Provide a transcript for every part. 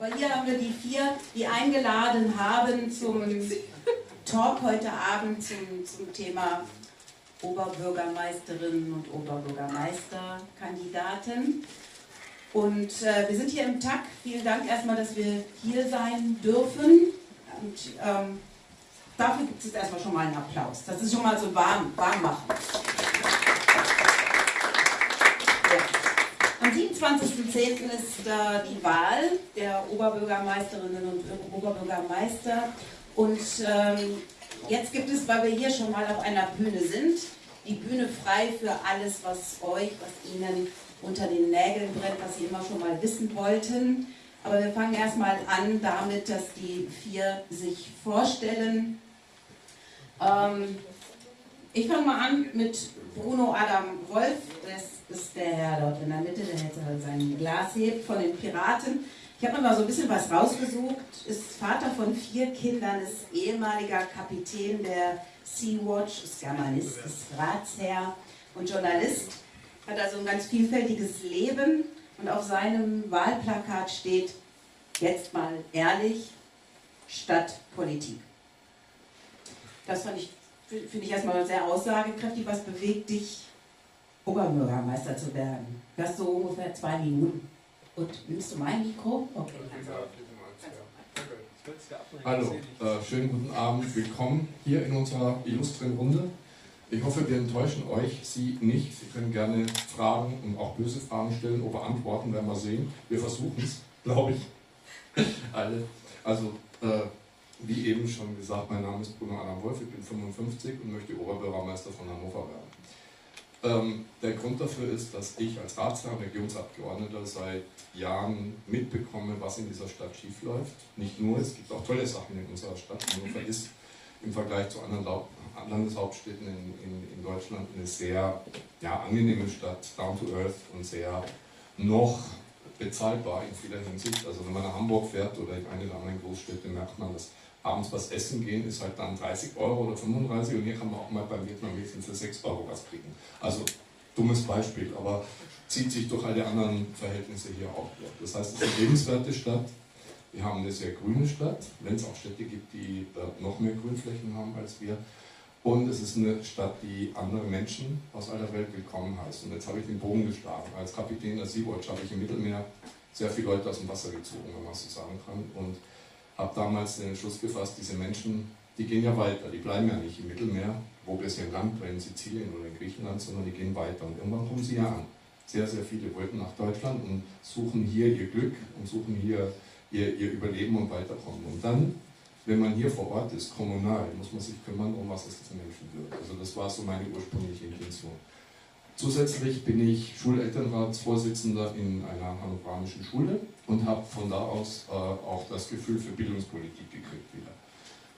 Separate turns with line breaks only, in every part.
Aber hier haben wir die vier, die eingeladen haben zum Talk heute Abend zum, zum Thema Oberbürgermeisterinnen und Oberbürgermeisterkandidaten. Und äh, wir sind hier im TAC. Vielen Dank erstmal, dass wir hier sein dürfen. Und ähm, dafür gibt es jetzt erstmal schon mal einen Applaus. Das ist schon mal so warm, warm machen. Am 27.10. ist äh, die Wahl der Oberbürgermeisterinnen und Oberbürgermeister. Und ähm, jetzt gibt es, weil wir hier schon mal auf einer Bühne sind, die Bühne frei für alles, was euch, was Ihnen unter den Nägeln brennt, was Sie immer schon mal wissen wollten. Aber wir fangen erstmal an damit, dass die vier sich vorstellen. Ähm, ich fange mal an mit Bruno Adam Wolf. Das ist der Herr dort in der Mitte, der jetzt sein Glas hebt von den Piraten. Ich habe mir mal so ein bisschen was rausgesucht. Ist Vater von vier Kindern, ist ehemaliger Kapitän der Sea-Watch, ist Germanist, ist Ratsherr und Journalist. Hat also ein ganz vielfältiges Leben und auf seinem Wahlplakat steht, jetzt mal ehrlich, statt Politik. Das ich, finde ich erstmal sehr aussagekräftig. Was bewegt dich, Oberbürgermeister zu werden? Du hast so ungefähr zwei Minuten. Und nimmst du mein Mikro? Okay.
Hallo, äh, schönen guten Abend, willkommen hier in unserer illustren Runde. Ich hoffe, wir enttäuschen euch, Sie nicht. Sie können gerne Fragen und auch böse Fragen stellen oder antworten, werden wir sehen. Wir versuchen es, glaube ich, alle. Also, äh, wie eben schon gesagt, mein Name ist Bruno Adam Wolf, ich bin 55 und möchte Oberbürgermeister von Hannover werden. Ähm, der Grund dafür ist, dass ich als Ratsherr und Regionsabgeordneter seit Jahren mitbekomme, was in dieser Stadt schiefläuft. Nicht nur, es gibt auch tolle Sachen in unserer Stadt. Hannover ist im Vergleich zu anderen Landeshauptstädten in, in, in Deutschland eine sehr ja, angenehme Stadt, down to earth und sehr noch bezahlbar in vieler Hinsicht. Also wenn man nach Hamburg fährt oder in eine der anderen Großstädte, merkt man, dass abends was essen gehen, ist halt dann 30 Euro oder 35 und hier kann man auch mal beim Vietnamesen für 6 Euro was kriegen. Also dummes Beispiel, aber zieht sich durch alle anderen Verhältnisse hier auch durch. Das heißt, es ist eine lebenswerte Stadt. Wir haben eine sehr grüne Stadt, wenn es auch Städte gibt, die noch mehr Grünflächen haben als wir. Und es ist eine Stadt, die andere Menschen aus aller Welt willkommen heißt. Und jetzt habe ich den Bogen geschlagen. Als Kapitän der Sea-Watch habe ich im Mittelmeer sehr viele Leute aus dem Wasser gezogen, wenn man so sagen kann. Und habe damals den Entschluss gefasst, diese Menschen, die gehen ja weiter, die bleiben ja nicht im Mittelmeer, wo wir sie im Land in Sizilien oder in Griechenland, sondern die gehen weiter. Und irgendwann kommen sie ja an. Sehr, sehr viele wollten nach Deutschland und suchen hier ihr Glück und suchen hier ihr, ihr Überleben und Weiterkommen. Und dann, wenn man hier vor Ort ist, kommunal, muss man sich kümmern, um was es diesen Menschen wird. Also das war so meine ursprüngliche Intention. Zusätzlich bin ich Schulelternratsvorsitzender in einer hannoveranischen Schule und habe von da aus äh, auch das Gefühl für Bildungspolitik gekriegt wieder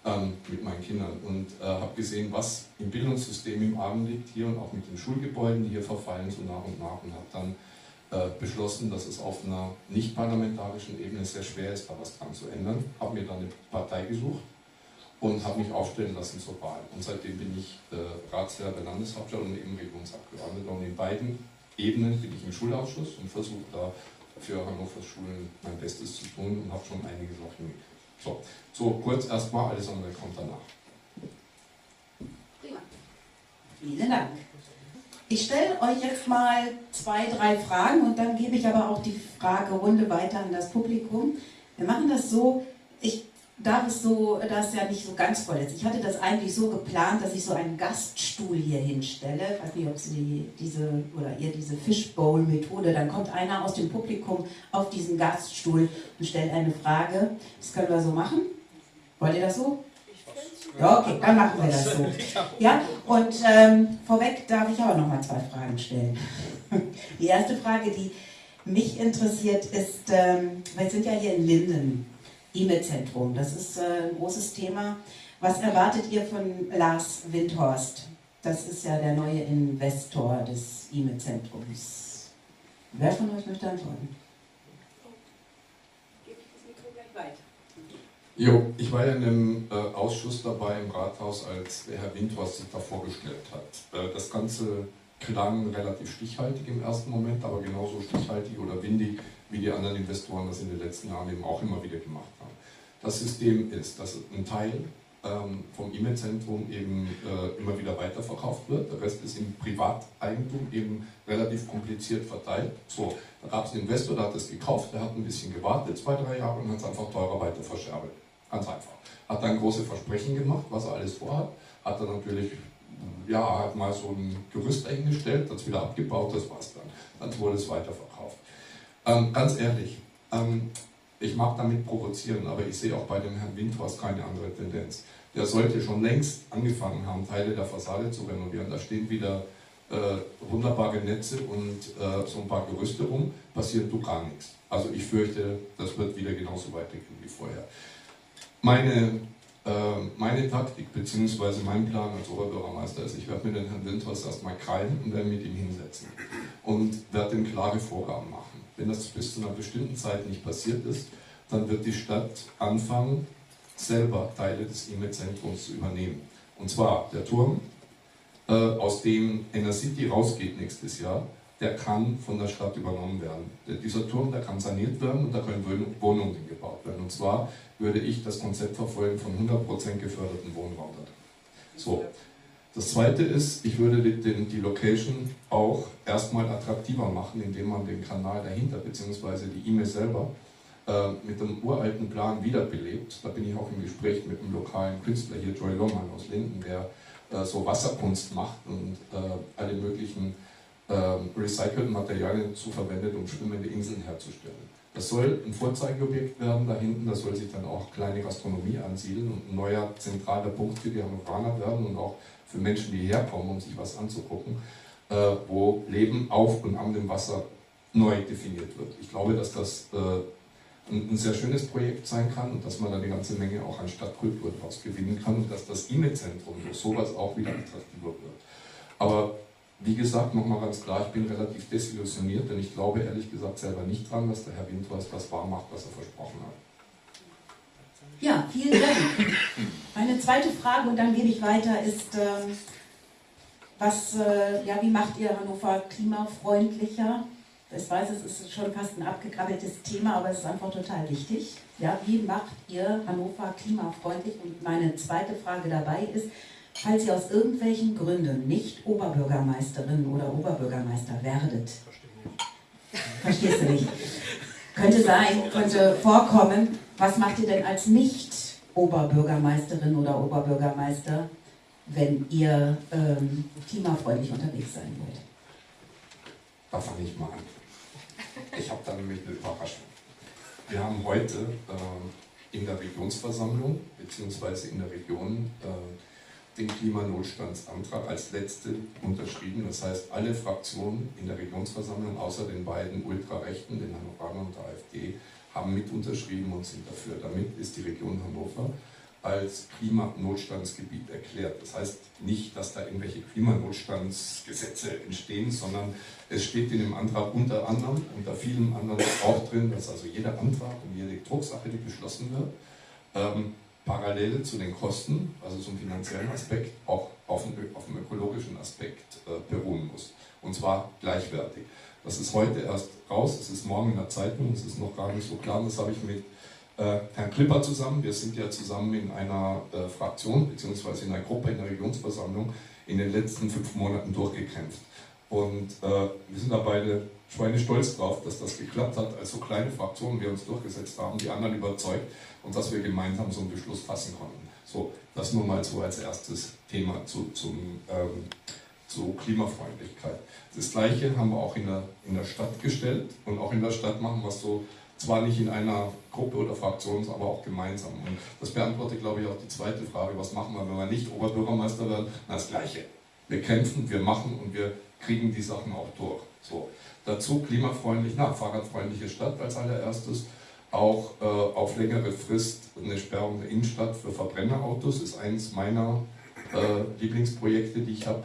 ähm, mit meinen Kindern und äh, habe gesehen, was im Bildungssystem im Argen liegt hier und auch mit den Schulgebäuden, die hier verfallen so nach und nach und habe dann beschlossen, dass es auf einer nicht parlamentarischen Ebene sehr schwer ist, da was dran zu ändern. Habe mir dann eine Partei gesucht und habe mich aufstellen lassen zur Wahl. Und seitdem bin ich äh, Ratsherr der Landeshauptstadt und eben Regierungsabgeordneter. Und in beiden Ebenen bin ich im Schulausschuss und versuche da für Hannovers Schulen mein Bestes zu tun und habe schon einige Sachen. So, so kurz erstmal, alles andere kommt danach.
Prima. Vielen Dank. Ich stelle euch jetzt mal zwei, drei Fragen und dann gebe ich aber auch die Fragerunde weiter an das Publikum. Wir machen das so, ich da es so, da es ja nicht so ganz voll ist. Ich hatte das eigentlich so geplant, dass ich so einen Gaststuhl hier hinstelle. Ich weiß nicht, ob Sie diese oder ihr diese Fishbowl-Methode, dann kommt einer aus dem Publikum auf diesen Gaststuhl und stellt eine Frage. Das können wir so machen. Wollt ihr das so? Ja, okay, dann machen wir das so. Ja, und ähm, vorweg darf ich auch noch mal zwei Fragen stellen. Die erste Frage, die mich interessiert, ist, ähm, wir sind ja hier in Linden E-Mail-Zentrum. Das ist äh, ein großes Thema. Was erwartet ihr von Lars Windhorst? Das ist ja der neue Investor des E-Mail-Zentrums. Wer von euch möchte antworten?
Jo, ich war ja in einem äh, Ausschuss dabei im Rathaus, als der Herr Windhorst sich da vorgestellt hat. Äh, das Ganze klang relativ stichhaltig im ersten Moment, aber genauso stichhaltig oder windig, wie die anderen Investoren das in den letzten Jahren eben auch immer wieder gemacht haben. Das System ist, dass ein Teil ähm, vom E-Mail-Zentrum eben äh, immer wieder weiterverkauft wird. Der Rest ist im Privateigentum eben relativ kompliziert verteilt. So, da gab es einen Investor, der hat es gekauft, der hat ein bisschen gewartet, zwei, drei Jahre und hat es einfach teurer weiter verscherbelt. Ganz einfach. Hat dann große Versprechen gemacht, was er alles vorhat. Hat dann natürlich, ja, hat mal so ein Gerüst eingestellt, hat es wieder abgebaut, das war's dann. Dann wurde es weiterverkauft. Ähm, ganz ehrlich, ähm, ich mag damit provozieren, aber ich sehe auch bei dem Herrn Windhorst keine andere Tendenz. Der sollte schon längst angefangen haben, Teile der Fassade zu renovieren. Da stehen wieder äh, wunderbare Netze und äh, so ein paar Gerüste rum, passiert du gar nichts. Also ich fürchte, das wird wieder genauso weitergehen wie vorher. Meine, äh, meine Taktik bzw. mein Plan als Oberbürgermeister ist, ich werde mit dem Herrn Windhorst erstmal krallen und werde mit ihm hinsetzen und werde ihm klare Vorgaben machen. Wenn das bis zu einer bestimmten Zeit nicht passiert ist, dann wird die Stadt anfangen, selber Teile des E-Mail-Zentrums zu übernehmen. Und zwar der Turm, äh, aus dem Enercity rausgeht nächstes Jahr, der kann von der Stadt übernommen werden. Dieser Turm, der kann saniert werden und da können Wohnungen gebaut werden. Und zwar würde ich das Konzept verfolgen von 100% geförderten Wohnraum. So, das zweite ist, ich würde die, die Location auch erstmal attraktiver machen, indem man den Kanal dahinter bzw. die E-Mail selber äh, mit dem uralten Plan wiederbelebt. Da bin ich auch im Gespräch mit einem lokalen Künstler hier, Joy Lohmann aus Linden, der äh, so Wasserkunst macht und äh, alle möglichen ähm, recycelten Materialien zu verwendet, um schwimmende Inseln herzustellen. Das soll ein Vorzeigeobjekt werden da hinten, da soll sich dann auch kleine Gastronomie ansiedeln und ein neuer zentraler Punkt für die Hannoveraner werden und auch für Menschen, die herkommen, um sich was anzugucken, äh, wo Leben auf und an dem Wasser neu definiert wird. Ich glaube, dass das äh, ein, ein, sehr schönes Projekt sein kann und dass man da eine ganze Menge auch an Stadtkultur daraus gewinnen kann und dass das E-Mail-Zentrum durch sowas auch wieder attraktiver wird. Aber wie gesagt, nochmal ganz klar, ich bin relativ desillusioniert, denn ich glaube ehrlich gesagt selber nicht dran, dass der Herr Windhorst das wahr macht, was er versprochen hat.
Ja, vielen Dank. Meine zweite Frage, und dann gebe ich weiter, ist, äh, was, äh, ja, wie macht ihr Hannover klimafreundlicher? Ich weiß, es ist schon fast ein abgekrabbeltes Thema, aber es ist einfach total wichtig. Ja, wie macht ihr Hannover klimafreundlich? Und meine zweite Frage dabei ist, falls ihr aus irgendwelchen Gründen nicht Oberbürgermeisterin oder Oberbürgermeister werdet, verstehst du nicht, könnte sein, könnte vorkommen, was macht ihr denn als Nicht-Oberbürgermeisterin oder Oberbürgermeister, wenn ihr ähm, klimafreundlich unterwegs sein wollt?
Da fange ich mal an. Ich habe da nämlich eine Überraschung. Wir haben heute äh, in der Regionsversammlung bzw. in der Region äh, den Klimanotstandsantrag als letzte unterschrieben. Das heißt, alle Fraktionen in der Regionsversammlung, außer den beiden Ultrarechten, den Hannover und der AfD, haben mit unterschrieben und sind dafür. Damit ist die Region Hannover als Klimanotstandsgebiet erklärt. Das heißt nicht, dass da irgendwelche Klimanotstandsgesetze entstehen, sondern es steht in dem Antrag unter anderem, unter vielen anderen auch drin, dass also jeder Antrag und jede Drucksache, die beschlossen wird, ähm, parallel zu den Kosten, also zum finanziellen Aspekt, auch auf dem, auf dem ökologischen Aspekt äh, beruhen muss. Und zwar gleichwertig. Das ist heute erst raus, es ist morgen in der Zeitung, es ist noch gar nicht so klar. Das habe ich mit äh, Herrn Klipper zusammen. Wir sind ja zusammen in einer äh, Fraktion bzw. in einer Gruppe in der Regionsversammlung in den letzten fünf Monaten durchgekämpft. Und äh, wir sind da beide schweinestolz drauf, dass das geklappt hat, als so kleine Fraktionen wir uns durchgesetzt haben, die anderen überzeugt und dass wir gemeinsam so einen Beschluss fassen konnten. So, das nur mal so als erstes Thema zu, zum, ähm, zu Klimafreundlichkeit. Das Gleiche haben wir auch in der, in der Stadt gestellt und auch in der Stadt machen wir es so, zwar nicht in einer Gruppe oder Fraktion, aber auch gemeinsam. Und das beantwortet, glaube ich, auch die zweite Frage, was machen wir, wenn wir nicht Oberbürgermeister werden? Na, das Gleiche. Wir kämpfen, wir machen und wir kriegen die Sachen auch durch. So. Dazu klimafreundlich, na, fahrradfreundliche Stadt als allererstes. Auch äh, auf längere Frist eine Sperrung der Innenstadt für Verbrennerautos ist eines meiner äh, Lieblingsprojekte, die ich habe.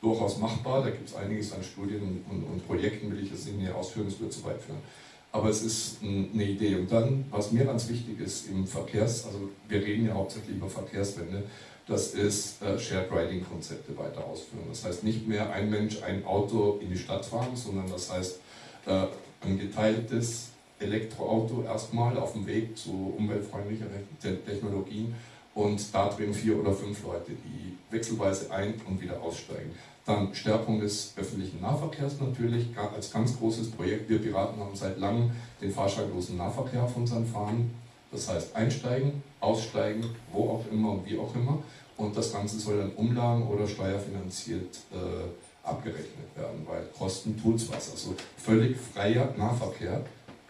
Durchaus machbar, da gibt es einiges an Studien und, und, Projekten, will ich jetzt nicht mehr ausführen, das wird zu weit führen. Aber es ist eine Idee. Und dann, was mir ganz wichtig ist im Verkehrs, also wir reden ja hauptsächlich über Verkehrswende, das ist äh, Shared Riding Konzepte weiter ausführen. Das heißt nicht mehr ein Mensch, ein Auto in die Stadt fahren, sondern das heißt äh, ein geteiltes Elektroauto erstmal auf dem Weg zu umweltfreundlicheren Technologien und da drin vier oder fünf Leute, die wechselweise ein- und wieder aussteigen. Dann Stärkung des öffentlichen Nahverkehrs natürlich als ganz großes Projekt. Wir Piraten haben seit langem den fahrscheinlosen Nahverkehr auf unseren Fahnen. Das heißt einsteigen, aussteigen, wo auch immer und wie auch immer. Und das Ganze soll dann umlagen oder steuerfinanziert äh, abgerechnet werden, weil Kosten tut es was. Also völlig freier Nahverkehr,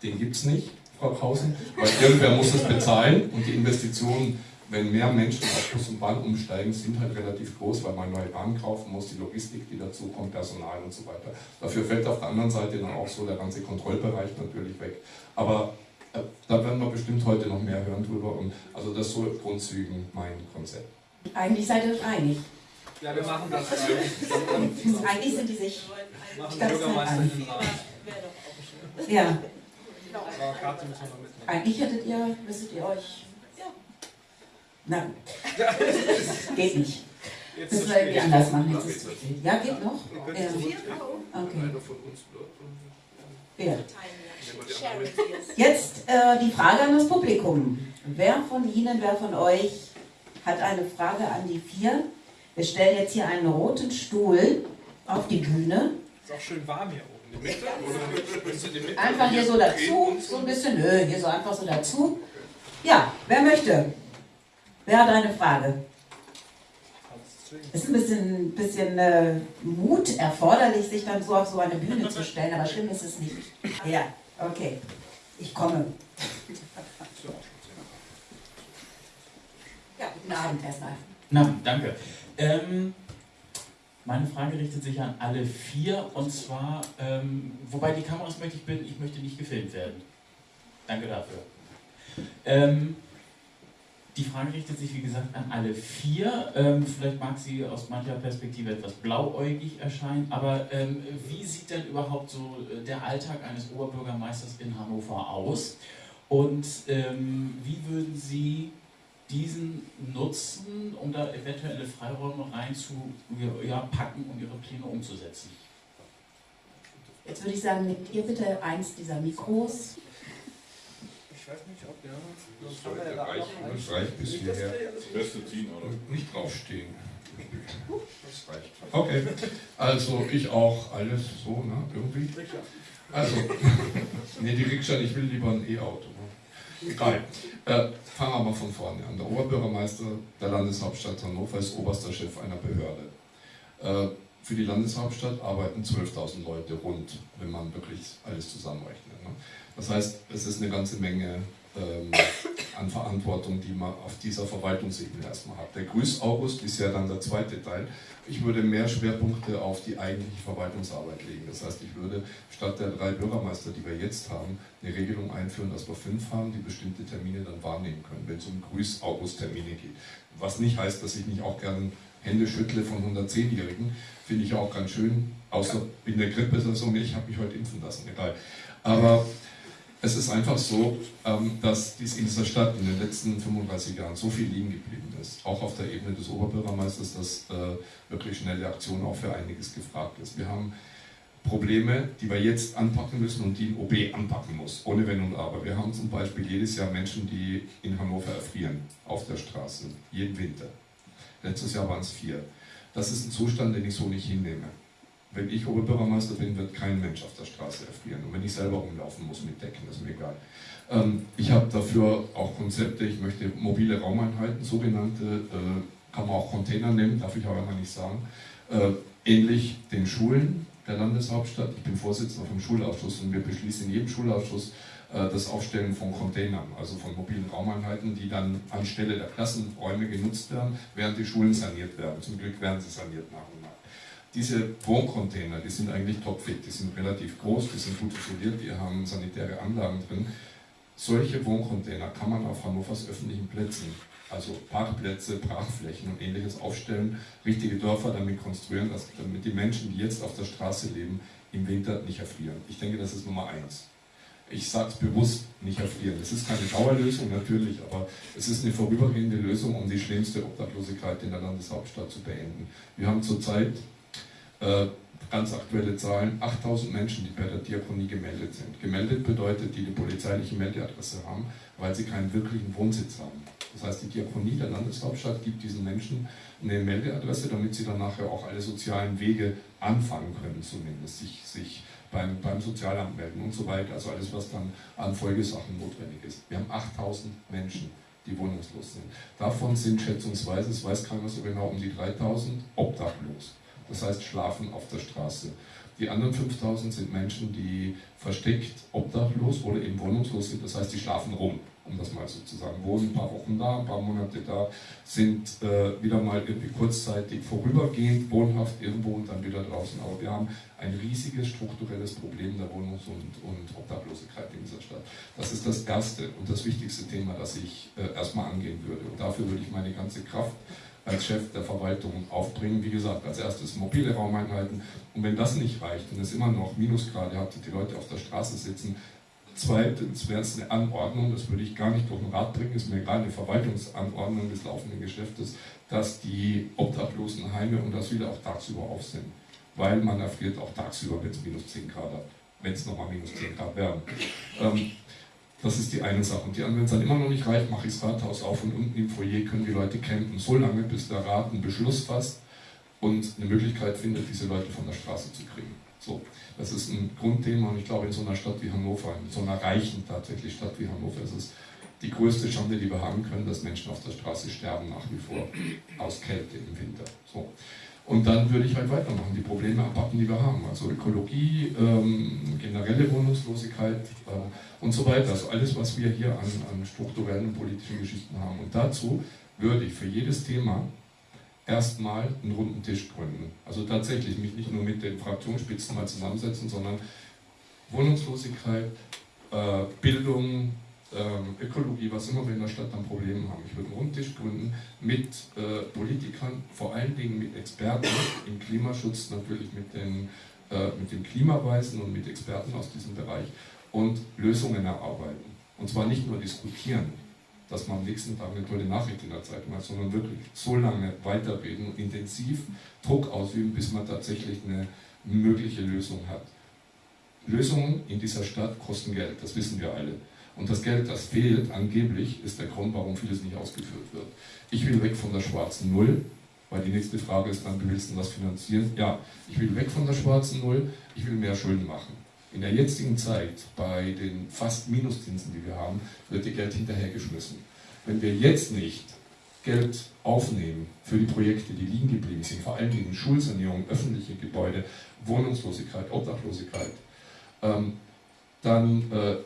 den gibt es nicht, Frau Krausen, weil irgendwer muss es bezahlen und die Investitionen wenn mehr Menschen auf Bus und Bahn umsteigen, sind halt relativ groß, weil man neue Bahnen kaufen muss, die Logistik, die dazu kommt, Personal und so weiter. Dafür fällt auf der anderen Seite dann auch so der ganze Kontrollbereich natürlich weg. Aber äh, da werden wir bestimmt heute noch mehr hören drüber. Und also das ist so Grundzügen mein Konzept.
Eigentlich seid ihr euch einig.
Ja, wir machen das.
Eigentlich sind die sich
machen Bürgermeisterin
Ja. Eigentlich hättet ihr, müsstet ihr euch Nein. geht nicht. Jetzt Müssen wir irgendwie anders machen. Jetzt ja, geht noch? Ja. Okay. Wer? Jetzt äh, die Frage an das Publikum. Wer von Ihnen, wer von euch hat eine Frage an die vier? Wir stellen jetzt hier einen roten Stuhl auf die Bühne.
Ist auch schön warm hier oben.
Einfach hier so dazu, so ein bisschen, nö, hier so einfach so dazu. Ja, wer möchte? Wer hat eine Frage? Es ist ein bisschen, bisschen äh, Mut erforderlich, sich dann so auf so eine Bühne zu stellen, aber schlimm ist es nicht. Ja, okay. Ich komme. Ja, guten Abend erstmal.
Na, danke. Ähm, meine Frage richtet sich an alle vier und zwar, ähm, wobei die Kameras möchte ich bitten, ich möchte nicht gefilmt werden. Danke dafür. Ähm, die Frage richtet sich, wie gesagt, an alle vier. Ähm, vielleicht mag sie aus mancher Perspektive etwas blauäugig erscheinen, aber ähm, wie sieht denn überhaupt so äh, der Alltag eines Oberbürgermeisters in Hannover aus? Und ähm, wie würden Sie diesen nutzen, um da eventuelle Freiräume rein zu ja, packen, um Ihre Pläne umzusetzen?
Jetzt würde ich sagen, nehmt ihr bitte eins dieser Mikros
ich weiß nicht, ob ja. Das sollte reichen. Das reicht bis hierher. Das Beste ziehen, oder? Nicht draufstehen. Das reicht. Okay, also ich auch alles so, ne? Irgendwie. Also, ne, die Rikscha, ich will lieber ein E-Auto. Egal. Äh, fangen wir mal von vorne an. Der Oberbürgermeister der Landeshauptstadt Hannover ist oberster Chef einer Behörde. Äh, für die Landeshauptstadt arbeiten 12.000 Leute rund, wenn man wirklich alles zusammenrechnet. Ne? Das heißt, es ist eine ganze Menge ähm, an Verantwortung, die man auf dieser Verwaltungsebene erstmal hat. Der Grüß August ist ja dann der zweite Teil. Ich würde mehr Schwerpunkte auf die eigentliche Verwaltungsarbeit legen. Das heißt, ich würde statt der drei Bürgermeister, die wir jetzt haben, eine Regelung einführen, dass wir fünf haben, die bestimmte Termine dann wahrnehmen können, wenn es um Grüß August Termine geht. Was nicht heißt, dass ich nicht auch gerne Hände schüttle von 110-Jährigen, finde ich auch ganz schön, außer in der Grippe ist das so, ich habe mich heute impfen lassen, egal. Aber es ist einfach so, ähm, dass dies in dieser Stadt in den letzten 35 Jahren so viel liegen geblieben ist, auch auf der Ebene des Oberbürgermeisters, dass äh, wirklich schnelle Aktion auch für einiges gefragt ist. Wir haben Probleme, die wir jetzt anpacken müssen und die ein OB anpacken muss, ohne Wenn und Aber. Wir haben zum Beispiel jedes Jahr Menschen, die in Hannover erfrieren, auf der Straße, jeden Winter. Letztes Jahr waren es vier. Das ist ein Zustand, den ich so nicht hinnehme. Wenn ich Oberbürgermeister bin, wird kein Mensch auf der Straße erfrieren. Und wenn ich selber rumlaufen muss mit Decken, ist mir egal. Ähm, ich habe dafür auch Konzepte, ich möchte mobile Raumeinheiten, sogenannte, äh, kann man auch Container nennen, darf ich aber immer nicht sagen, äh, ähnlich den Schulen der Landeshauptstadt. Ich bin Vorsitzender vom Schulausschuss und wir beschließen in jedem Schulausschuss äh, das Aufstellen von Containern, also von mobilen Raumeinheiten, die dann anstelle der Klassenräume genutzt werden, während die Schulen saniert werden. Zum Glück werden sie saniert nach und. Diese Wohncontainer, die sind eigentlich topfit, die sind relativ groß, die sind gut isoliert, die haben sanitäre Anlagen drin. Solche Wohncontainer kann man auf Hannovers öffentlichen Plätzen, also Parkplätze, Brachflächen und ähnliches aufstellen, richtige Dörfer damit konstruieren, damit die Menschen, die jetzt auf der Straße leben, im Winter nicht erfrieren. Ich denke, das ist Nummer eins. Ich sage es bewusst, nicht erfrieren. Es ist keine Dauerlösung natürlich, aber es ist eine vorübergehende Lösung, um die schlimmste Obdachlosigkeit in der Landeshauptstadt zu beenden. Wir haben zurzeit äh, ganz aktuelle Zahlen, 8000 Menschen, die bei der Diakonie gemeldet sind. Gemeldet bedeutet, die eine polizeiliche Meldeadresse haben, weil sie keinen wirklichen Wohnsitz haben. Das heißt, die Diakonie der Landeshauptstadt gibt diesen Menschen eine Meldeadresse, damit sie dann nachher auch alle sozialen Wege anfangen können, zumindest sich, sich beim, beim Sozialamt melden und so weiter. Also alles, was dann an Folgesachen notwendig ist. Wir haben 8000 Menschen, die wohnungslos sind. Davon sind schätzungsweise, das weiß keiner so genau, um die 3000 obdachlos. Das heißt, schlafen auf der Straße. Die anderen 5000 sind Menschen, die versteckt obdachlos oder eben wohnungslos sind. Das heißt, die schlafen rum um das mal so zu sagen, wohnen ein paar Wochen da, ein paar Monate da, sind äh, wieder mal irgendwie kurzzeitig vorübergehend wohnhaft irgendwo und dann wieder draußen. Aber wir haben ein riesiges strukturelles Problem der Wohnungs- und, und Obdachlosigkeit in dieser Stadt. Das ist das erste und das wichtigste Thema, das ich äh, erstmal angehen würde. Und dafür würde ich meine ganze Kraft als Chef der Verwaltung aufbringen. Wie gesagt, als erstes mobile Raumeinheiten. Und wenn das nicht reicht und es immer noch Minusgrade hat und die Leute auf der Straße sitzen, Zweitens wäre es eine Anordnung, das würde ich gar nicht durch den Rat bringen, ist mir egal, eine Verwaltungsanordnung des laufenden Geschäftes, dass die obdachlosen Heime und wieder auch tagsüber auf sind. Weil man erfriert auch tagsüber, wenn es minus 10 Grad hat, wenn es nochmal minus 10 Grad werden. Ähm, das ist die eine Sache. Und die andere, wenn es dann immer noch nicht reicht, mache ich das Rathaus auf und unten im Foyer können die Leute campen, so lange, bis der Rat einen Beschluss fasst und eine Möglichkeit findet, diese Leute von der Straße zu kriegen. So, das ist ein Grundthema und ich glaube, in so einer Stadt wie Hannover, in so einer reichen tatsächlich Stadt wie Hannover, ist es die größte Schande, die wir haben können, dass Menschen auf der Straße sterben nach wie vor aus Kälte im Winter. So. Und dann würde ich halt weitermachen, die Probleme abpacken, die wir haben. Also Ökologie, ähm, generelle Wohnungslosigkeit äh, und so weiter. Also alles, was wir hier an, an strukturellen politischen Geschichten haben. Und dazu würde ich für jedes Thema erstmal einen runden Tisch gründen. Also tatsächlich mich nicht nur mit den Fraktionsspitzen mal zusammensetzen, sondern Wohnungslosigkeit, äh, Bildung, äh, Ökologie, was immer wir in der Stadt an Problemen haben. Ich würde einen runden Tisch gründen mit äh, Politikern, vor allen Dingen mit Experten im Klimaschutz, natürlich mit den, äh, mit den Klimaweisen und mit Experten aus diesem Bereich und Lösungen erarbeiten. Und zwar nicht nur diskutieren, dass man am nächsten Tag eine tolle Nachricht in der Zeitung hat, sondern wirklich so lange weiterreden und intensiv Druck ausüben, bis man tatsächlich eine mögliche Lösung hat. Lösungen in dieser Stadt kosten Geld, das wissen wir alle. Und das Geld, das fehlt, angeblich, ist der Grund, warum vieles nicht ausgeführt wird. Ich will weg von der schwarzen Null, weil die nächste Frage ist dann, wie willst du das finanzieren? Ja, ich will weg von der schwarzen Null, ich will mehr Schulden machen. In der jetzigen Zeit, bei den fast Minuszinsen, die wir haben, wird ihr Geld hinterhergeschmissen. Wenn wir jetzt nicht Geld aufnehmen für die Projekte, die liegen geblieben sind, vor allen Dingen Schulsanierung, öffentliche Gebäude, Wohnungslosigkeit, Obdachlosigkeit, ähm, dann äh,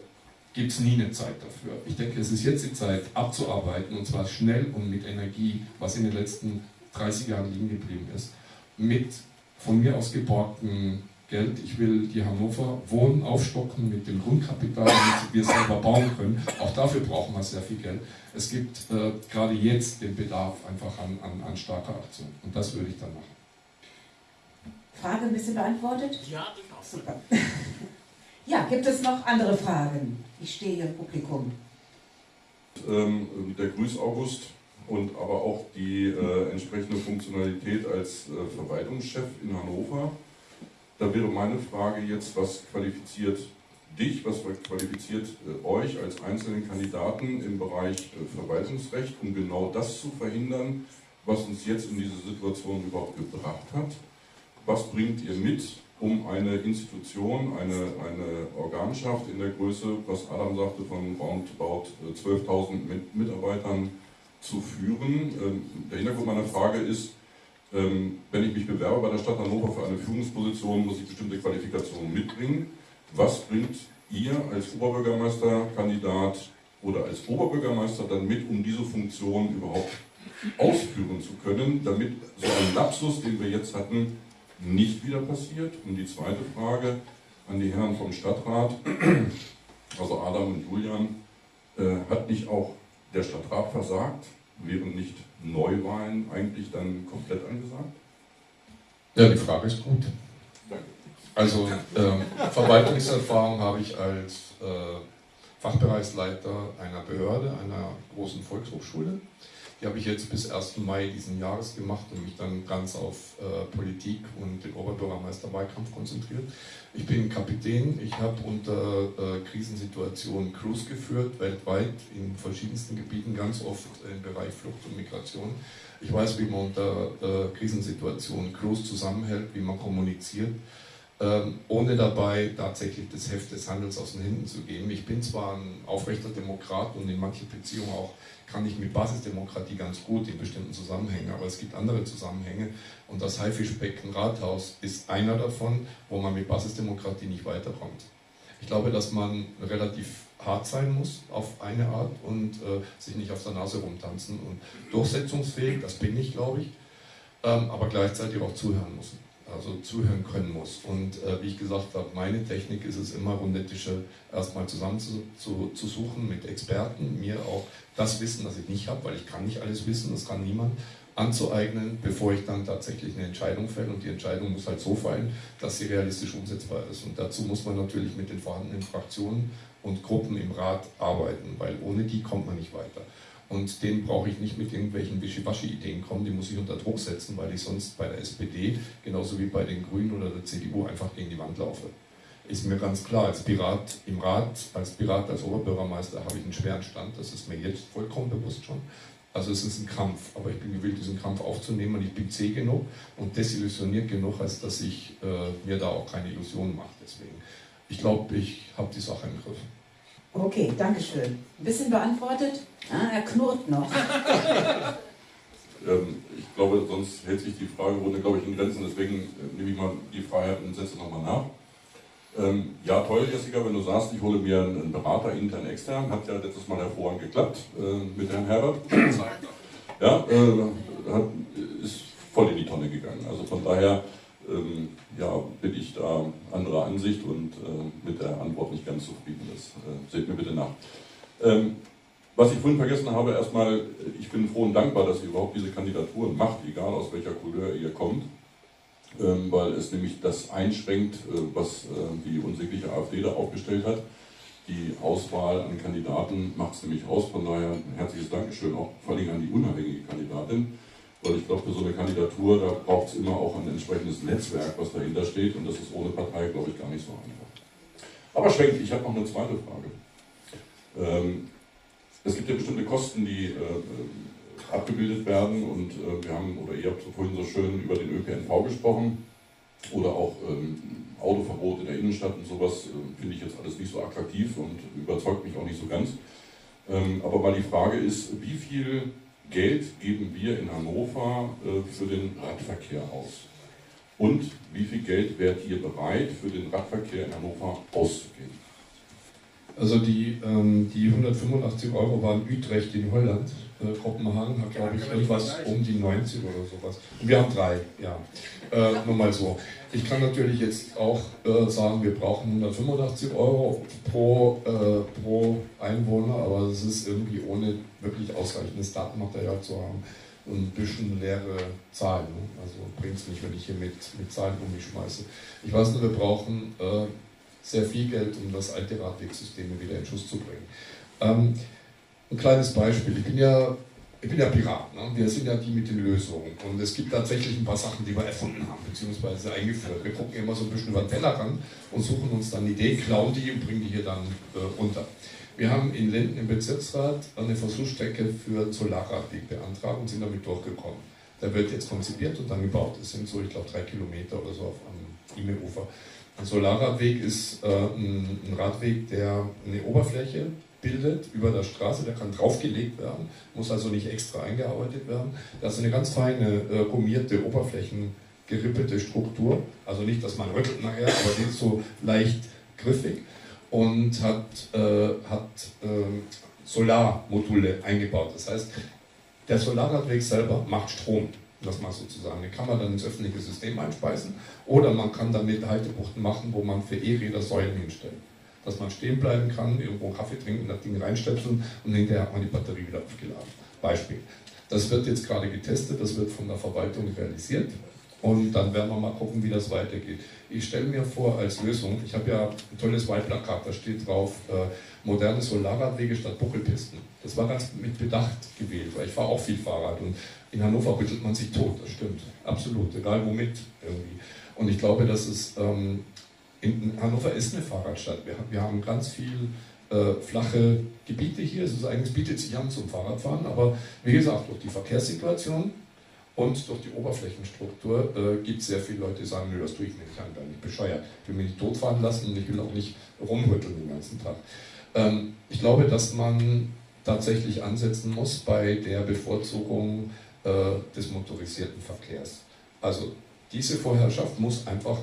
gibt es nie eine Zeit dafür. Ich denke, es ist jetzt die Zeit abzuarbeiten und zwar schnell und mit Energie, was in den letzten 30 Jahren liegen geblieben ist, mit von mir aus geborgten Geld. Ich will die Hannover Wohnen aufstocken mit dem Grundkapital, damit wir es selber bauen können. Auch dafür brauchen wir sehr viel Geld. Es gibt äh, gerade jetzt den Bedarf einfach an, an, an starker Aktion. Und das würde ich dann machen.
Frage ein bisschen beantwortet?
Ja, durchaus.
Super. Ja, gibt es noch andere Fragen? Ich stehe hier im Publikum.
Ähm, der Grüß August und aber auch die äh, entsprechende Funktionalität als äh, Verwaltungschef in Hannover da wäre meine Frage jetzt, was qualifiziert dich, was qualifiziert äh, euch als einzelnen Kandidaten im Bereich äh, Verwaltungsrecht, um genau das zu verhindern, was uns jetzt in diese Situation überhaupt gebracht hat? Was bringt ihr mit, um eine Institution, eine, eine Organschaft in der Größe, was Adam sagte, von roundabout 12.000 äh, Mitarbeitern zu führen? Ähm, der Hintergrund meiner Frage ist, ähm, wenn ich mich bewerbe bei der Stadt Hannover für eine Führungsposition, muss ich bestimmte Qualifikationen mitbringen. Was bringt ihr als Oberbürgermeisterkandidat oder als Oberbürgermeister dann mit, um diese Funktion überhaupt ausführen zu können, damit so ein Lapsus, den wir jetzt hatten, nicht wieder passiert? Und die zweite Frage an die Herren vom Stadtrat, also Adam und Julian, äh, hat nicht auch der Stadtrat versagt? Wären nicht Neuwahlen eigentlich dann komplett angesagt?
Ja, die Frage ist gut. Also ähm, Verwaltungserfahrung habe ich als äh, Fachbereichsleiter einer Behörde, einer großen Volkshochschule. Die habe ich jetzt bis 1. Mai diesen Jahres gemacht und mich dann ganz auf äh, Politik und den Oberbürgermeisterwahlkampf konzentriert. Ich bin Kapitän, ich habe unter äh, Krisensituationen Crews geführt, weltweit in verschiedensten Gebieten, ganz oft im Bereich Flucht und Migration. Ich weiß, wie man unter äh, Krisensituationen Crews zusammenhält, wie man kommuniziert ähm, ohne dabei tatsächlich das Heft des Handels aus den Händen zu geben. Ich bin zwar ein aufrechter Demokrat und in manchen Beziehungen auch kann ich mit Basisdemokratie ganz gut in bestimmten Zusammenhängen, aber es gibt andere Zusammenhänge und das Haifischbecken Rathaus ist einer davon, wo man mit Basisdemokratie nicht weiterkommt. Ich glaube, dass man relativ hart sein muss auf eine Art und äh, sich nicht auf der Nase rumtanzen und durchsetzungsfähig, das bin ich, glaube ich, ähm, aber gleichzeitig auch zuhören muss also zuhören können muss. Und äh, wie ich gesagt habe, meine Technik ist es immer, Rundetische erstmal zusammen zu, zu, zu, suchen mit Experten, mir auch das Wissen, das ich nicht habe, weil ich kann nicht alles wissen, das kann niemand, anzueignen, bevor ich dann tatsächlich eine Entscheidung fälle. Und die Entscheidung muss halt so fallen, dass sie realistisch umsetzbar ist. Und dazu muss man natürlich mit den vorhandenen Fraktionen und Gruppen im Rat arbeiten, weil ohne die kommt man nicht weiter. Und den brauche ich nicht mit irgendwelchen Wischiwaschi-Ideen kommen, die muss ich unter Druck setzen, weil ich sonst bei der SPD, genauso wie bei den Grünen oder der CDU, einfach gegen die Wand laufe. Ist mir ganz klar, als Pirat im Rat, als Pirat, als Oberbürgermeister habe ich einen schweren Stand, das ist mir jetzt vollkommen bewusst schon. Also es ist ein Kampf, aber ich bin gewillt, diesen Kampf aufzunehmen und ich bin zäh genug und desillusioniert genug, als dass ich äh, mir da auch keine Illusionen mache. Deswegen, ich glaube, ich habe die Sache im Griff.
Okay, danke schön. Ein bisschen beantwortet? Ah, er knurrt noch.
ähm, ich glaube, sonst hält sich die Fragerunde, glaube ich, in Grenzen. Deswegen äh, nehme ich mal die Freiheit und setze nochmal nach. Ähm, ja, toll, Jessica, wenn du sagst, ich hole mir einen Berater intern, extern. Hat ja letztes Mal hervorragend geklappt äh, mit Herrn Herbert. Ja, äh, hat, ist voll in die Tonne gegangen. Also von daher ähm, ja, bin ich da anderer Ansicht und äh, mit der Antwort nicht ganz zufrieden. Das äh, seht mir bitte nach. Ähm, was ich vorhin vergessen habe, erstmal, ich bin froh und dankbar, dass ihr überhaupt diese Kandidaturen macht, egal aus welcher Couleur ihr kommt, ähm, weil es nämlich das einschränkt, äh, was äh, die unsägliche AfD da aufgestellt hat. Die Auswahl an Kandidaten macht es nämlich aus, von daher ein herzliches Dankeschön auch vor allem an die unabhängige Kandidatin weil ich glaube, für so eine Kandidatur, da braucht es immer auch ein entsprechendes Netzwerk, was dahinter steht. Und das ist ohne Partei, glaube ich, gar nicht so einfach. Aber schwenkt, ich habe noch eine zweite Frage. Ähm, es gibt ja bestimmte Kosten, die äh, abgebildet werden. Und äh, wir haben, oder ihr habt vorhin so schön über den ÖPNV gesprochen. Oder auch ähm, Autoverbot in der Innenstadt und sowas äh, finde ich jetzt alles nicht so attraktiv und überzeugt mich auch nicht so ganz. Ähm, aber weil die Frage ist, wie viel Geld geben wir in Hannover äh, für den Radverkehr aus? Und wie viel Geld wärt ihr bereit, für den Radverkehr in Hannover auszugeben?
Also die, ähm, die 185 Euro waren Utrecht in Holland. Äh, Kopenhagen hat, glaube ich, irgendwas um die 90 oder sowas. Und wir haben drei, ja. Äh, nur mal so. Ich kann natürlich jetzt auch äh, sagen, wir brauchen 185 Euro pro, äh, pro Einwohner, aber es ist irgendwie ohne wirklich ausreichendes Datenmaterial zu haben und ein bisschen leere Zahlen. Ne? Also bringt es nicht, wenn ich hier mit, mit Zahlen um mich schmeiße. Ich weiß nur, wir brauchen äh, sehr viel Geld, um das alte Radwegsystem wieder in Schuss zu bringen. Ähm, ein kleines Beispiel. Ich bin ja, ich bin ja Pirat. Ne? Wir sind ja die mit den Lösungen. Und es gibt tatsächlich ein paar Sachen, die wir erfunden haben, beziehungsweise eingeführt. Wir gucken immer so ein bisschen über den Tellerrand und suchen uns dann Ideen, klauen die und bringen die hier dann äh, runter. Wir haben in Linden im Bezirksrat eine Versuchsstrecke für Solarradweg beantragt und sind damit durchgekommen. Der wird jetzt konzipiert und dann gebaut. Es sind so, ich glaube, drei Kilometer oder so auf am Ime-Ufer. Ein Solarradweg ist äh, ein, ein, Radweg, der eine Oberfläche bildet über der Straße, der kann draufgelegt werden, muss also nicht extra eingearbeitet werden. Das ist eine ganz feine, äh, gummierte, oberflächengerippete Struktur. Also nicht, dass man rüttelt nachher, aber die ist so leicht griffig und hat, äh, hat äh, Solarmodule eingebaut. Das heißt, der Solarradweg selber macht Strom das mal sozusagen. Den kann man dann ins öffentliche System einspeisen oder man kann damit Haltebuchten machen, wo man für E-Räder Säulen hinstellt. Dass man stehen bleiben kann, irgendwo Kaffee trinken, das Ding reinstöpseln und hinterher hat man die Batterie wieder aufgeladen. Beispiel. Das wird jetzt gerade getestet, das wird von der Verwaltung realisiert Und dann werden wir mal gucken, wie das weitergeht. Ich stelle mir vor als Lösung, ich habe ja ein tolles Wahlplakat, da steht drauf, äh, moderne Solarradwege statt Buckelpisten. Das war ganz mit Bedacht gewählt, weil ich fahre auch viel Fahrrad und in Hannover rüttelt man sich tot, das stimmt, absolut, egal womit irgendwie. Und ich glaube, dass es, ähm, in, Hannover ist eine Fahrradstadt, wir, wir haben ganz viel äh, flache Gebiete hier, es ist eigentlich, bietet sich an zum Fahrradfahren, aber wie gesagt, durch die Verkehrssituation und durch die Oberflächenstruktur äh, gibt es sehr viele Leute, die sagen, nö, das tue ich nicht, ich bin nicht bescheuert. Ich will mich nicht totfahren lassen und ich will auch nicht rumrütteln den ganzen Tag. Ähm, ich glaube, dass man tatsächlich ansetzen muss bei der Bevorzugung äh, des motorisierten Verkehrs. Also diese Vorherrschaft muss einfach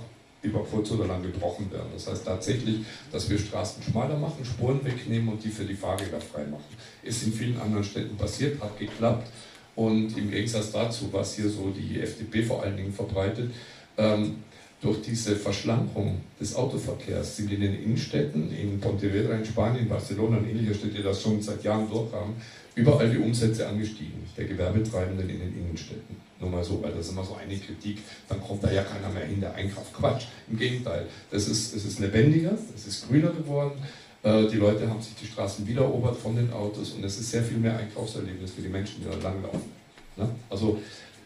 über kurz oder lang gebrochen werden. Das heißt tatsächlich, dass wir Straßen schmaler machen, Spuren wegnehmen und die für die Fahrräder frei machen. Ist in vielen anderen Städten passiert, hat geklappt. Und im Gegensatz dazu, was hier so die FDP vor allen Dingen verbreitet, ähm, durch diese Verschlankung des Autoverkehrs sind in den Innenstädten, in Pontevedra in Spanien, Barcelona und ähnliche Städte, die das schon seit Jahren durchhaben, überall die Umsätze angestiegen, der Gewerbetreibenden in den Innenstädten. Nur mal so, weil das ist immer so eine Kritik, dann kommt da ja keiner mehr hin, der einkauft. Quatsch, im Gegenteil. Das ist, es ist lebendiger, es ist grüner geworden, äh, die Leute haben sich die Straßen wiedererobert von den Autos und es ist sehr viel mehr Einkaufserlebnis für die Menschen, die da langlaufen. Ne? Also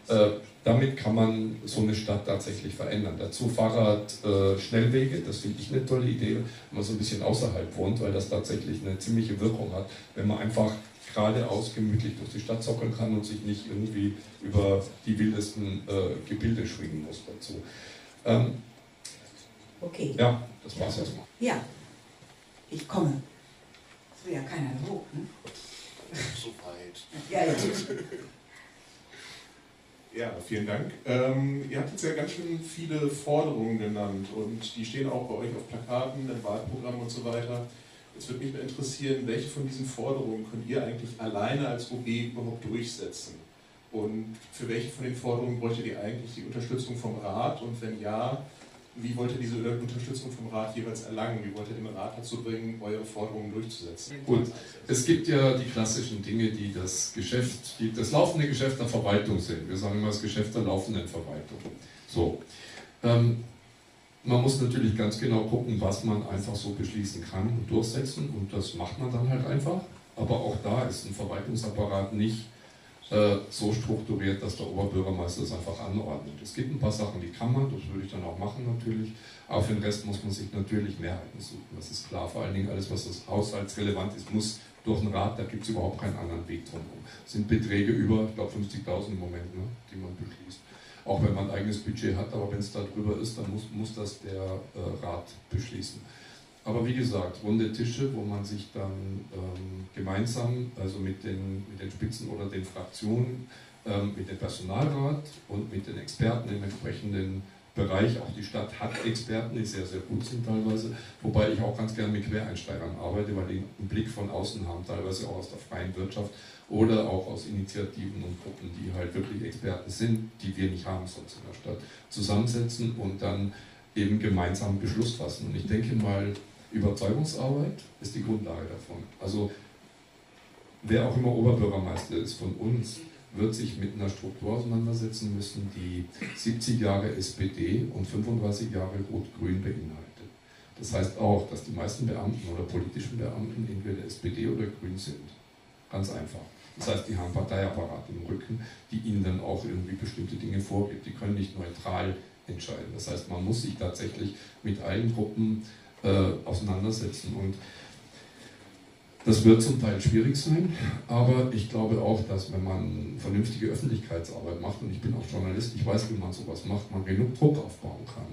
äh, damit kann man so eine Stadt tatsächlich verändern. Dazu Fahrrad-Schnellwege, äh, das finde ich eine tolle Idee, wenn man so ein bisschen außerhalb wohnt, weil das tatsächlich eine ziemliche Wirkung hat, wenn man einfach geradeaus gemütlich durch die Stadt zockeln kann und sich nicht irgendwie über die wildesten äh, Gebilde schwingen muss dazu. Ähm,
okay.
Ja, das war's erstmal.
Ja, ich komme. Das will ja keiner hoch, ne?
So weit.
Ja, ja.
Ja, vielen Dank. Ähm, ihr habt jetzt ja ganz schön viele Forderungen genannt und die stehen auch bei euch auf Plakaten, im Wahlprogramm und so weiter. Jetzt würde mich mal interessieren, welche von diesen Forderungen könnt ihr eigentlich alleine als OB überhaupt durchsetzen? Und für welche von den Forderungen bräuchtet ihr eigentlich die Unterstützung vom Rat? Und wenn ja, wie wollt ihr diese Unterstützung vom Rat jeweils erlangen? Wie wollt ihr den Rat dazu bringen, eure Forderungen durchzusetzen?
Gut, es gibt ja die klassischen Dinge, die das Geschäft, die das laufende Geschäft der Verwaltung sind. Wir sagen immer das Geschäft der laufenden Verwaltung. So. Ähm, man muss natürlich ganz genau gucken, was man einfach so beschließen kann und durchsetzen und das macht man dann halt einfach. Aber auch da ist ein Verwaltungsapparat nicht äh, so strukturiert, dass der Oberbürgermeister es einfach anordnet. Es gibt ein paar Sachen, die kann man, das würde ich dann auch machen natürlich, aber für den Rest muss man sich natürlich Mehrheiten suchen, das ist klar. Vor allen Dingen alles, was das haushaltsrelevant ist, muss durch den Rat, da gibt es überhaupt keinen anderen Weg drumherum. Es sind Beträge über, ich glaube 50.000 im Moment, ne, die man beschließt. Auch wenn man ein eigenes Budget hat, aber wenn es da drüber ist, dann muss, muss das der äh, Rat beschließen. Aber wie gesagt, runde Tische, wo man sich dann ähm, gemeinsam, also mit den, mit den Spitzen oder den Fraktionen, ähm, mit dem Personalrat und mit den Experten im entsprechenden Bereich, auch die Stadt hat Experten, die sehr, sehr gut sind teilweise, wobei ich auch ganz gerne mit Quereinsteigern arbeite, weil die einen Blick von außen haben, teilweise auch aus der freien Wirtschaft oder auch aus Initiativen und Gruppen, die halt wirklich Experten sind, die wir nicht haben sonst in der Stadt, zusammensetzen und dann eben gemeinsam Beschluss fassen. Und ich denke mal, Überzeugungsarbeit ist die Grundlage davon. Also wer auch immer Oberbürgermeister ist von uns, wird sich mit einer Struktur auseinandersetzen müssen, die 70 Jahre SPD und 35 Jahre Rot-Grün beinhaltet. Das heißt auch, dass die meisten Beamten oder politischen Beamten entweder SPD oder Grün sind. Ganz einfach. Das heißt, die haben Parteiapparate im Rücken, die ihnen dann auch irgendwie bestimmte Dinge vorgibt. Die können nicht neutral entscheiden. Das heißt, man muss sich tatsächlich mit allen Gruppen äh, auseinandersetzen. Und das wird zum Teil schwierig sein, aber ich glaube auch, dass wenn man vernünftige Öffentlichkeitsarbeit macht, und ich bin auch Journalist, ich weiß, wie man sowas macht, man genug Druck aufbauen kann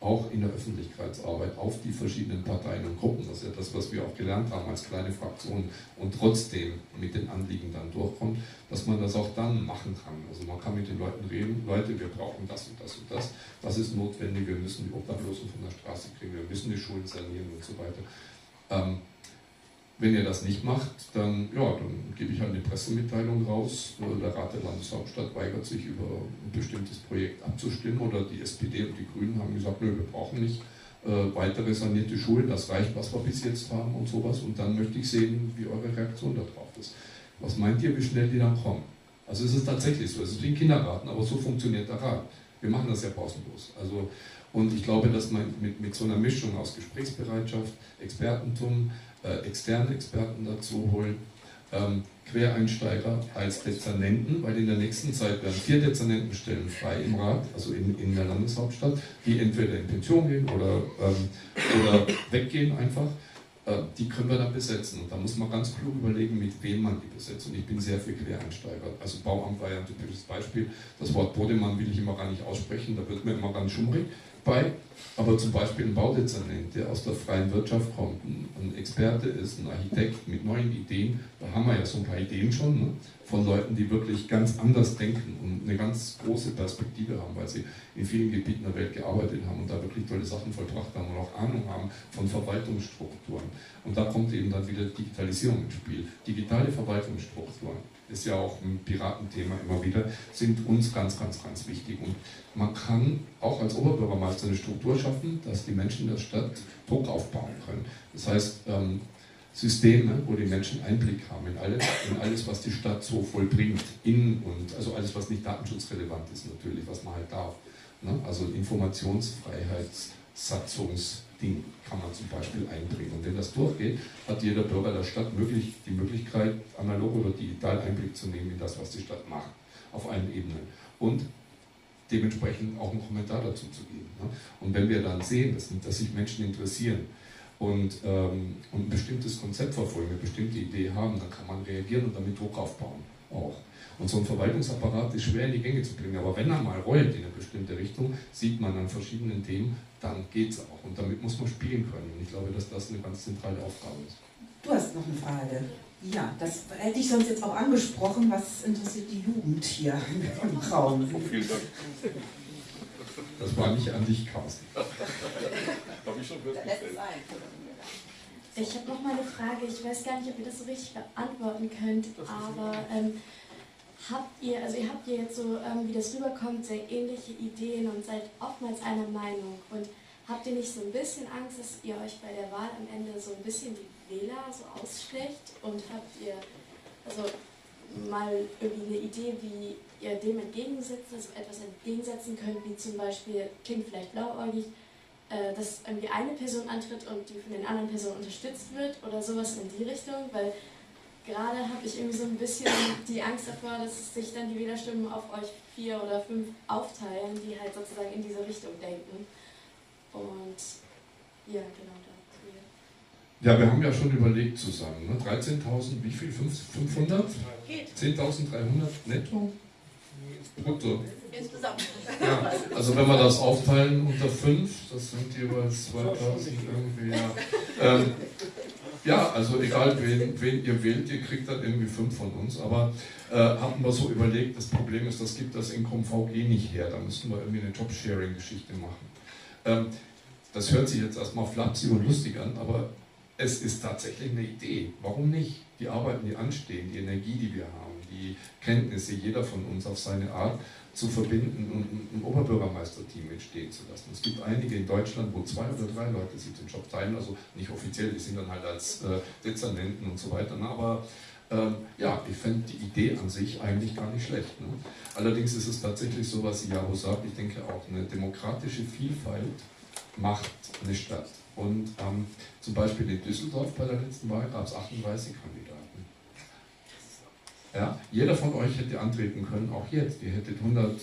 auch in der Öffentlichkeitsarbeit auf die verschiedenen Parteien und Gruppen. Das ist ja das, was wir auch gelernt haben als kleine Fraktion und trotzdem mit den Anliegen dann durchkommt, dass man das auch dann machen kann. Also man kann mit den Leuten reden, Leute, wir brauchen das und das und das, das ist notwendig, wir müssen die Obdachlosen von der Straße kriegen, wir müssen die Schulen sanieren und so weiter. Ähm, wenn ihr das nicht macht, dann, ja, dann gebe ich halt eine Pressemitteilung raus. Der Rat der Landeshauptstadt weigert sich, über ein bestimmtes Projekt abzustimmen oder die SPD und die Grünen haben gesagt, nö, wir brauchen nicht äh, weitere sanierte Schulen, das reicht, was wir bis jetzt haben und sowas. Und dann möchte ich sehen, wie eure Reaktion darauf ist. Was meint ihr, wie schnell die dann kommen? Also es ist tatsächlich so, es ist wie ein Kindergarten, aber so funktioniert der Rat. Wir machen das ja pausenlos. Also, und ich glaube, dass man mit, mit so einer Mischung aus Gesprächsbereitschaft, Expertentum, äh, externe Experten dazu holen, ähm, Quereinsteiger als Dezernenten, weil in der nächsten Zeit werden vier Dezernentenstellen frei im Rat, also in, in der Landeshauptstadt, die entweder in Pension gehen oder, ähm, oder weggehen einfach. Äh, die können wir dann besetzen. Und da muss man ganz klug überlegen, mit wem man die besetzt. Und ich bin sehr für Quereinsteiger. Also Bauamt war ja ein typisches Beispiel. Das Wort Bodemann will ich immer gar nicht aussprechen, da wird mir immer ganz schummrig bei. Aber zum Beispiel ein Baudezernent, der aus der freien Wirtschaft kommt, ein Experte ist, ein Architekt mit neuen Ideen, da haben wir ja so ein paar Ideen schon, ne? von Leuten, die wirklich ganz anders denken und eine ganz große Perspektive haben, weil sie in vielen Gebieten der Welt gearbeitet haben und da wirklich tolle Sachen vollbracht haben und auch Ahnung haben von Verwaltungsstrukturen. Und da kommt eben dann wieder Digitalisierung ins Spiel. Digitale Verwaltungsstrukturen ist ja auch ein Piratenthema immer wieder, sind uns ganz, ganz, ganz wichtig. Und man kann auch als Oberbürgermeister eine Struktur schaffen, dass die Menschen in der Stadt Druck aufbauen können. Das heißt, ähm, Systeme, wo die Menschen Einblick haben in alles, in alles, was die Stadt so vollbringt, in und also alles, was nicht datenschutzrelevant ist natürlich, was man halt darf. Ne? Also Informationsfreiheitssatzungsding kann man zum Beispiel einbringen. Und wenn das durchgeht, hat jeder Bürger der Stadt möglich, die Möglichkeit, analog oder digital Einblick zu nehmen in das, was die Stadt macht, auf allen Ebenen. Und dementsprechend auch einen Kommentar dazu zu geben. Ne? Und wenn wir dann sehen, dass, dass sich Menschen interessieren, und, ähm, und ein bestimmtes Konzept verfolgen, eine bestimmte Idee haben, dann kann man reagieren und damit Druck aufbauen auch. Und so ein Verwaltungsapparat ist schwer in die Gänge zu bringen, aber wenn er mal rollt in eine bestimmte Richtung, sieht man an verschiedenen Themen, dann geht es auch. Und damit muss man spielen können. Und ich glaube, dass das eine ganz zentrale Aufgabe ist.
Du hast noch eine Frage. Ja, das hätte ich sonst jetzt auch angesprochen. Was interessiert die Jugend hier im Raum?
Vielen Dank.
Das war nicht an dich, Carsten.
Habe ich schon festgestellt.
Ich habe noch mal eine Frage. Ich weiß gar nicht, ob ihr das so richtig beantworten könnt, aber ähm, habt ihr, also ihr habt ja jetzt so, ähm, wie das rüberkommt, sehr ähnliche Ideen und seid oftmals einer Meinung. Und habt ihr nicht so ein bisschen Angst, dass ihr euch bei der Wahl am Ende so ein bisschen die Wähler so ausschlecht? Und habt ihr, also mal irgendwie eine Idee, wie ihr dem entgegensetzt, also etwas entgegensetzen könnt, wie zum Beispiel, klingt vielleicht blauäugig, äh, dass irgendwie eine Person antritt und die von den anderen Personen unterstützt wird oder sowas in die Richtung, weil gerade habe ich irgendwie so ein bisschen die Angst davor, dass sich dann die Wählerstimmen auf euch vier oder fünf aufteilen, die halt sozusagen in diese Richtung denken. Und ja, genau da.
Ja, wir haben ja schon überlegt zusammen, ne? 13.000, wie viel? 500? 10.300 netto? Brutto.
Insgesamt.
Ja, also wenn wir das aufteilen unter 5, das sind jeweils 2000 irgendwie, ja. Ähm, ja, also egal wen, wen ihr wählt, ihr kriegt dann irgendwie 5 von uns, aber äh, hatten wir so überlegt, das Problem ist, das gibt das Income VG nicht her, da müssten wir irgendwie eine Jobsharing-Geschichte machen. Ähm, das hört sich jetzt erstmal flapsig und lustig an, aber es ist tatsächlich eine Idee. Warum nicht? Die Arbeiten, die anstehen, die Energie, die wir haben, die Kenntnisse, jeder von uns auf seine Art zu verbinden und ein Oberbürgermeisterteam entstehen zu lassen. Es gibt einige in Deutschland, wo zwei oder drei Leute sich den Job teilen, also nicht offiziell, die sind dann halt als äh, Dezernenten und so weiter. Aber ähm, ja, ich fände die Idee an sich eigentlich gar nicht schlecht. Ne? Allerdings ist es tatsächlich so, was Jaro sagt, ich denke auch, eine demokratische Vielfalt macht eine Stadt. Und ähm, zum Beispiel in Düsseldorf bei der letzten Wahl gab es 38 Kandidaten. Ja, jeder von euch hätte antreten können, auch jetzt. Ihr hättet 100,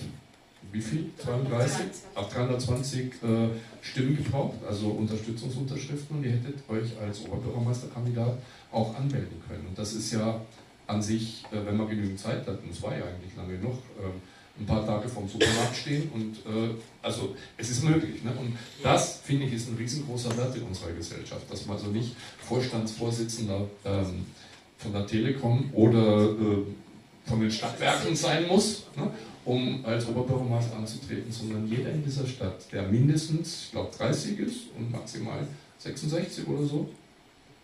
wie viel? 32? Auf 320 äh, Stimmen gebraucht, also Unterstützungsunterschriften, und ihr hättet euch als Oberbürgermeisterkandidat auch anmelden können. Und das ist ja an sich, äh, wenn man genügend Zeit hat, und es war ja eigentlich lange noch, äh, ein paar Tage vom Supermarkt stehen und äh, also es ist möglich. Ne? Und das, finde ich, ist ein riesengroßer Wert in unserer Gesellschaft, dass man also nicht Vorstandsvorsitzender ähm, von der Telekom oder äh, von den Stadtwerken sein muss, ne? um als Oberbürgermeister anzutreten, sondern jeder in dieser Stadt, der mindestens, ich glaube, 30 ist und maximal 66 oder so,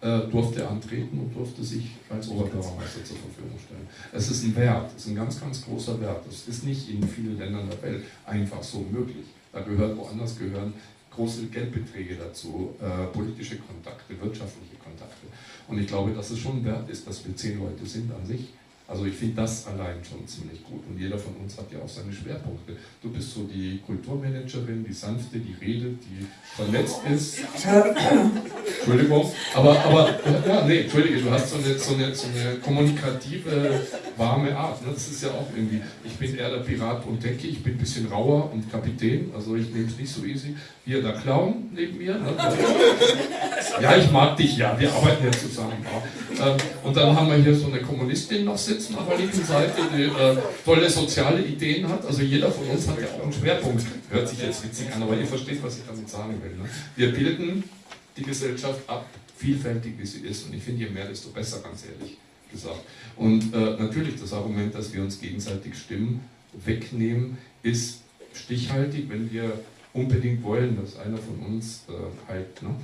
äh, durfte antreten und durfte sich als Oberbürgermeister zur Verfügung stellen. Es ist ein Wert, es ist ein ganz, ganz großer Wert. Das ist nicht in vielen Ländern der Welt einfach so möglich. Da gehört woanders gehören große Geldbeträge dazu, äh, politische Kontakte, wirtschaftliche Kontakte. Und ich glaube, dass es schon wert ist, dass wir zehn Leute sind an sich, Also ich finde das allein schon ziemlich gut. Und jeder von uns hat ja auch seine Schwerpunkte. Du bist so die Kulturmanagerin, die sanfte, die redet, die vernetzt ist. Entschuldigung. Aber, aber ja, nee, Entschuldige, du hast so eine, so eine, so eine kommunikative, warme Art. Ne? Das ist ja auch irgendwie, ich bin eher der Pirat und denke, ich bin ein bisschen rauer und Kapitän, also ich nehme es nicht so easy. Hier der Clown neben mir. Ne? Ja, ich mag dich, ja, wir arbeiten ja zusammen. Ja. Ähm, und dann haben wir hier so eine Kommunistin noch sitzen auf der linken Seite, die äh, tolle soziale Ideen hat. Also jeder von uns hat ja auch einen Schwerpunkt. Hört sich jetzt witzig an, aber ihr versteht, was ich damit sagen will. Ne? Wir bilden die Gesellschaft ab, vielfältig wie sie ist. Und ich finde, je mehr, desto besser, ganz ehrlich gesagt. Und äh, natürlich das Argument, dass wir uns gegenseitig Stimmen wegnehmen, ist stichhaltig, wenn wir unbedingt wollen, dass einer von uns äh, halt ne,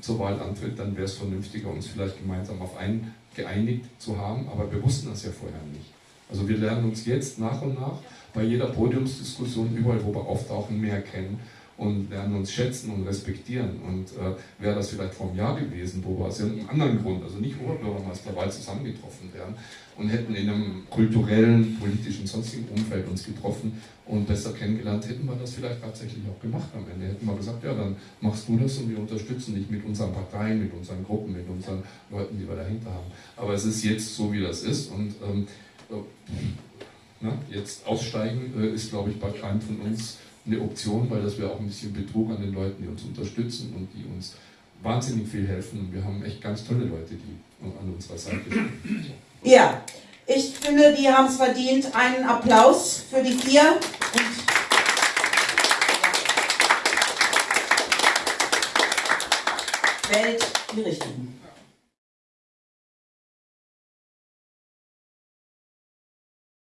zur Wahl antritt, dann wäre es vernünftiger, uns vielleicht gemeinsam auf einen geeinigt zu haben, aber wir wussten das ja vorher nicht. Also wir lernen uns jetzt nach und nach bei jeder Podiumsdiskussion, überall wo wir auftauchen, mehr kennen und lernen uns schätzen und respektieren. Und äh, wäre das vielleicht vor einem Jahr gewesen, wo wir aus irgendeinem anderen Grund, also nicht Oberbürgermeisterwahl, zusammengetroffen wären und hätten in einem kulturellen, politischen, sonstigen Umfeld uns getroffen und besser kennengelernt, hätten wir das vielleicht tatsächlich auch gemacht am Ende. Hätten wir gesagt, ja, dann machst du das und wir unterstützen dich mit unseren Parteien, mit unseren Gruppen, mit unseren Leuten, die wir dahinter haben. Aber es ist jetzt so, wie das ist und ähm, äh, na, jetzt aussteigen äh, ist, glaube ich, bei keinem von uns eine Option, weil das wäre auch ein bisschen Betrug an den Leuten, die uns unterstützen und die uns wahnsinnig viel helfen. Und wir haben echt ganz tolle Leute, die an unserer Seite stehen.
Ja, ich finde, die haben es verdient. Einen Applaus für die vier. Und wählt die Richtigen.